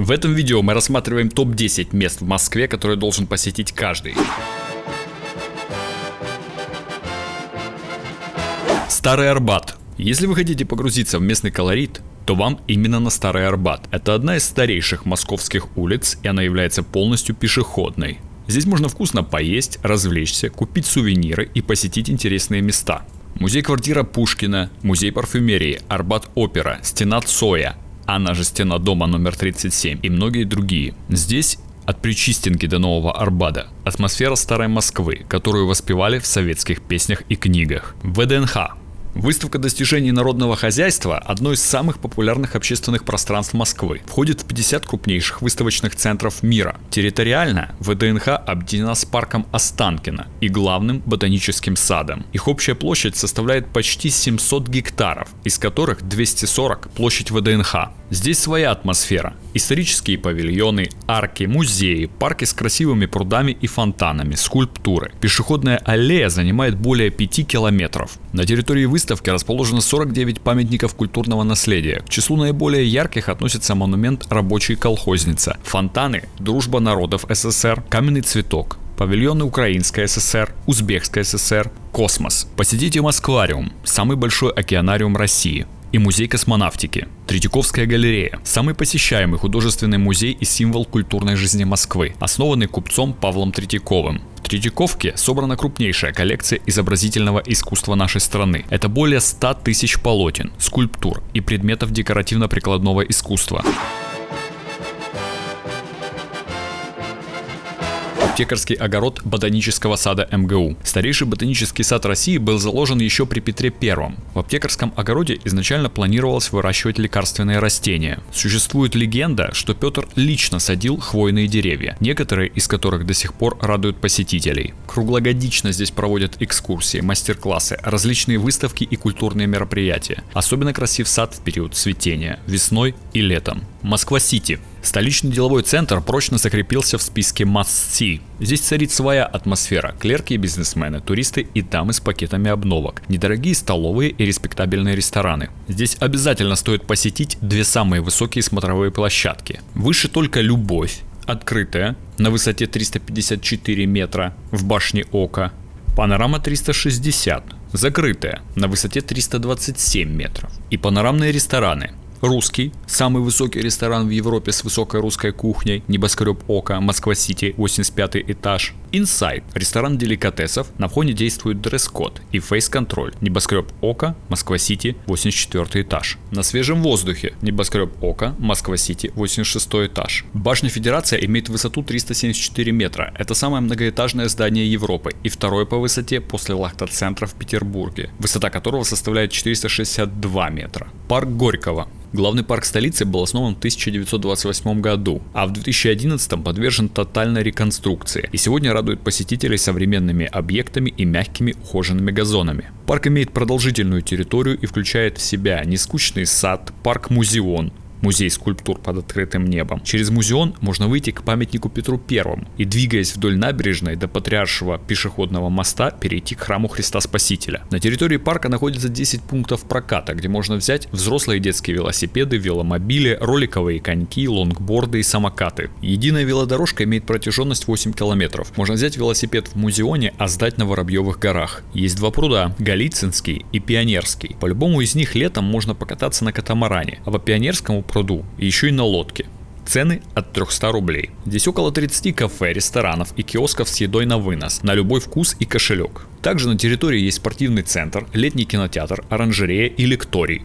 В этом видео мы рассматриваем топ-10 мест в Москве, которые должен посетить каждый. Старый Арбат. Если вы хотите погрузиться в местный колорит, то вам именно на Старый Арбат. Это одна из старейших московских улиц, и она является полностью пешеходной. Здесь можно вкусно поесть, развлечься, купить сувениры и посетить интересные места. Музей-квартира Пушкина, музей парфюмерии, Арбат-опера, стена Цоя, она же стена дома номер 37 и многие другие. Здесь от Причистенки до Нового Арбада. Атмосфера старой Москвы, которую воспевали в советских песнях и книгах. ВДНХ Выставка достижений народного хозяйства – одно из самых популярных общественных пространств Москвы. Входит в 50 крупнейших выставочных центров мира. Территориально ВДНХ объединена с парком Останкино и главным ботаническим садом. Их общая площадь составляет почти 700 гектаров, из которых 240 – площадь ВДНХ. Здесь своя атмосфера. Исторические павильоны, арки, музеи, парки с красивыми прудами и фонтанами, скульптуры. Пешеходная аллея занимает более 5 километров. На территории выставки расположено 49 памятников культурного наследия. К числу наиболее ярких относится монумент «Рабочий колхозница», фонтаны «Дружба народов СССР», «Каменный цветок», павильоны Украинской ССР, Узбекской ССР, Космос. Посетите Москвариум, самый большой океанариум России, и музей космонавтики. Третьяковская галерея – самый посещаемый художественный музей и символ культурной жизни Москвы, основанный купцом Павлом Третьяковым. В Третьяковке собрана крупнейшая коллекция изобразительного искусства нашей страны. Это более 100 тысяч полотен, скульптур и предметов декоративно-прикладного искусства. Аптекарский огород ботанического сада МГУ. Старейший ботанический сад России был заложен еще при Петре I. В аптекарском огороде изначально планировалось выращивать лекарственные растения. Существует легенда, что Петр лично садил хвойные деревья, некоторые из которых до сих пор радуют посетителей. Круглогодично здесь проводят экскурсии, мастер-классы, различные выставки и культурные мероприятия. Особенно красив сад в период цветения, весной и летом. Москва-Сити. Столичный деловой центр прочно закрепился в списке must-see. Здесь царит своя атмосфера. Клерки и бизнесмены, туристы и дамы с пакетами обновок. Недорогие столовые и респектабельные рестораны. Здесь обязательно стоит посетить две самые высокие смотровые площадки. Выше только «Любовь», открытая, на высоте 354 метра, в башне Ока. Панорама 360, закрытая, на высоте 327 метров. И панорамные рестораны Русский, самый высокий ресторан в Европе с высокой русской кухней, небоскреб Ока, Москва-Сити, 85 этаж. Inside, ресторан деликатесов, на входе действует дресс-код и фейс-контроль. Небоскреб Ока, Москва-Сити, 84 этаж. На свежем воздухе, небоскреб Ока, Москва-Сити, 86 этаж. Башня Федерация имеет высоту 374 метра. Это самое многоэтажное здание Европы и второе по высоте после Лахта-центра в Петербурге, высота которого составляет 462 метра. Парк Горького, Главный парк столицы был основан в 1928 году, а в 2011 подвержен тотальной реконструкции и сегодня радует посетителей современными объектами и мягкими ухоженными газонами. Парк имеет продолжительную территорию и включает в себя нескучный сад, парк Музеон, музей скульптур под открытым небом. Через Музеон можно выйти к памятнику Петру Первому и, двигаясь вдоль набережной до Патриаршего пешеходного моста, перейти к храму Христа Спасителя. На территории парка находится 10 пунктов проката, где можно взять взрослые детские велосипеды, веломобили, роликовые коньки, лонгборды и самокаты. Единая велодорожка имеет протяженность 8 километров. Можно взять велосипед в музеоне, а сдать на Воробьевых горах. Есть два пруда, Голицынский и Пионерский. По любому из них летом можно покататься на катамаране, а по Пионерскому пруду, еще и на лодке. Цены от 300 рублей. Здесь около 30 кафе, ресторанов и киосков с едой на вынос, на любой вкус и кошелек. Также на территории есть спортивный центр, летний кинотеатр, оранжерея и лекторий.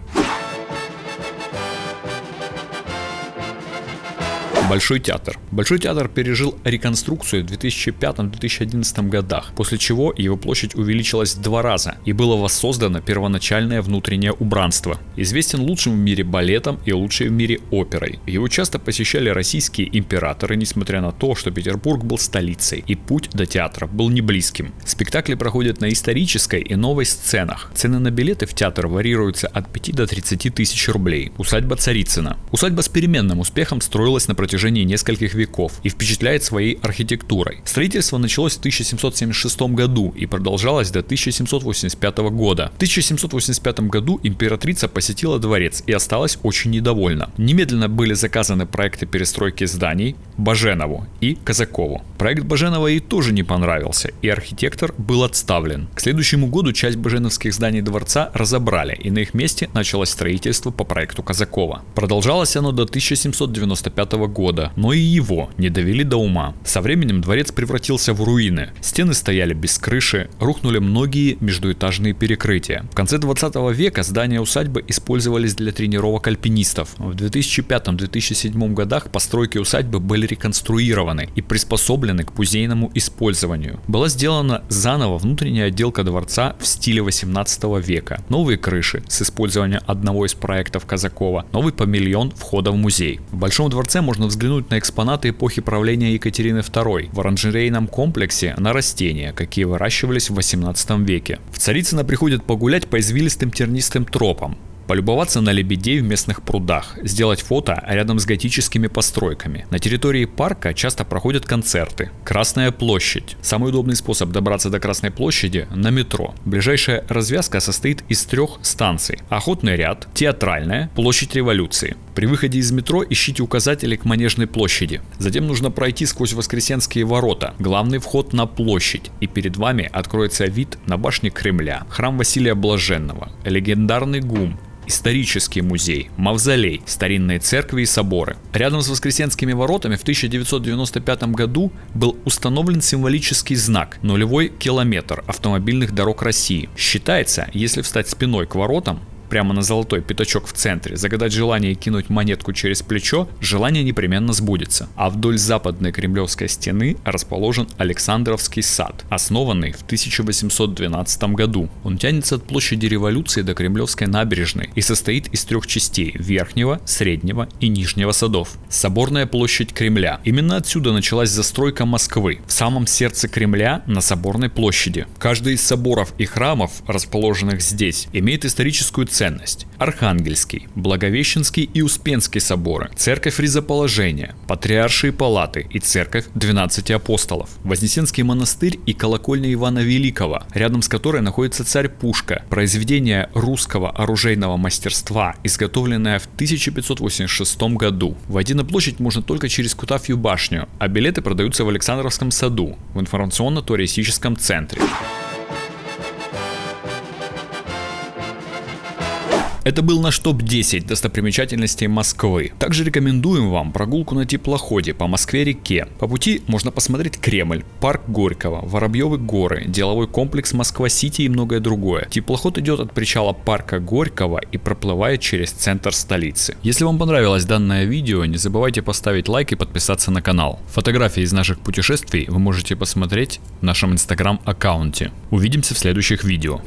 Большой театр. Большой театр пережил реконструкцию в 2005-2011 годах, после чего его площадь увеличилась в два раза и было воссоздано первоначальное внутреннее убранство. Известен лучшим в мире балетом и лучшей в мире оперой. Его часто посещали российские императоры, несмотря на то, что Петербург был столицей и путь до театра был не близким. Спектакли проходят на исторической и новой сценах. Цены на билеты в театр варьируются от 5 до 30 тысяч рублей. Усадьба Царицына. Усадьба с переменным успехом строилась на протяжении протяжении нескольких веков и впечатляет своей архитектурой. Строительство началось в 1776 году и продолжалось до 1785 года. В 1785 году императрица посетила дворец и осталась очень недовольна. Немедленно были заказаны проекты перестройки зданий Баженову и Казакову. Проект Баженова ей тоже не понравился, и архитектор был отставлен. К следующему году часть баженовских зданий дворца разобрали, и на их месте началось строительство по проекту Казакова. Продолжалось оно до 1795 года, но и его не довели до ума. Со временем дворец превратился в руины. Стены стояли без крыши, рухнули многие междуэтажные перекрытия. В конце 20 века здания усадьбы использовались для тренировок альпинистов. В 2005-2007 годах постройки усадьбы были реконструированы и приспособлены к музейному использованию. Была сделана заново внутренняя отделка дворца в стиле 18 века. Новые крыши с использованием одного из проектов Казакова, новый павильон входа в музей. В Большом дворце можно взглянуть на экспонаты эпохи правления Екатерины II. В оранжерейном комплексе на растения, какие выращивались в 18 веке. В Царицыно приходят погулять по извилистым тернистым тропам полюбоваться на лебедей в местных прудах, сделать фото рядом с готическими постройками. На территории парка часто проходят концерты. Красная площадь. Самый удобный способ добраться до Красной площади на метро. Ближайшая развязка состоит из трех станций. Охотный ряд, театральная, площадь революции. При выходе из метро ищите указатели к Манежной площади. Затем нужно пройти сквозь Воскресенские ворота, главный вход на площадь, и перед вами откроется вид на башни Кремля, храм Василия Блаженного, легендарный ГУМ, исторический музей, мавзолей, старинные церкви и соборы. Рядом с Воскресенскими воротами в 1995 году был установлен символический знак «Нулевой километр автомобильных дорог России». Считается, если встать спиной к воротам, прямо на золотой пятачок в центре, загадать желание и кинуть монетку через плечо, желание непременно сбудется. А вдоль западной кремлевской стены расположен Александровский сад, основанный в 1812 году. Он тянется от площади революции до Кремлевской набережной и состоит из трех частей – верхнего, среднего и нижнего садов. Соборная площадь Кремля. Именно отсюда началась застройка Москвы, в самом сердце Кремля на Соборной площади. Каждый из соборов и храмов, расположенных здесь, имеет историческую ценность. Архангельский, Благовещенский и Успенский соборы, Церковь Ризоположения, Патриаршие палаты и Церковь 12 апостолов, Вознесенский монастырь и колокольня Ивана Великого, рядом с которой находится царь Пушка, произведение русского оружейного мастерства, изготовленное в 1586 году. Войти на площадь можно только через Кутафью башню, а билеты продаются в Александровском саду, в информационно-туристическом центре. Это был наш топ-10 достопримечательностей Москвы. Также рекомендуем вам прогулку на теплоходе по Москве-реке. По пути можно посмотреть Кремль, парк Горького, Воробьевы горы, деловой комплекс Москва-Сити и многое другое. Теплоход идет от причала парка Горького и проплывает через центр столицы. Если вам понравилось данное видео, не забывайте поставить лайк и подписаться на канал. Фотографии из наших путешествий вы можете посмотреть в нашем инстаграм аккаунте. Увидимся в следующих видео.